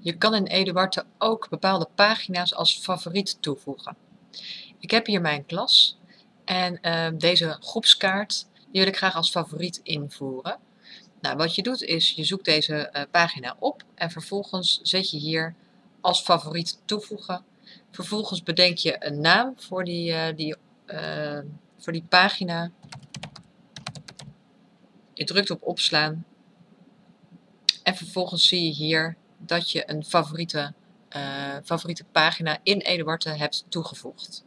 Je kan in Eduarte ook bepaalde pagina's als favoriet toevoegen. Ik heb hier mijn klas en uh, deze groepskaart die wil ik graag als favoriet invoeren. Nou, wat je doet is, je zoekt deze uh, pagina op en vervolgens zet je hier als favoriet toevoegen. Vervolgens bedenk je een naam voor die, uh, die, voor die pagina. Je drukt op opslaan en vervolgens zie je hier dat je een favoriete, uh, favoriete pagina in Eduarte hebt toegevoegd.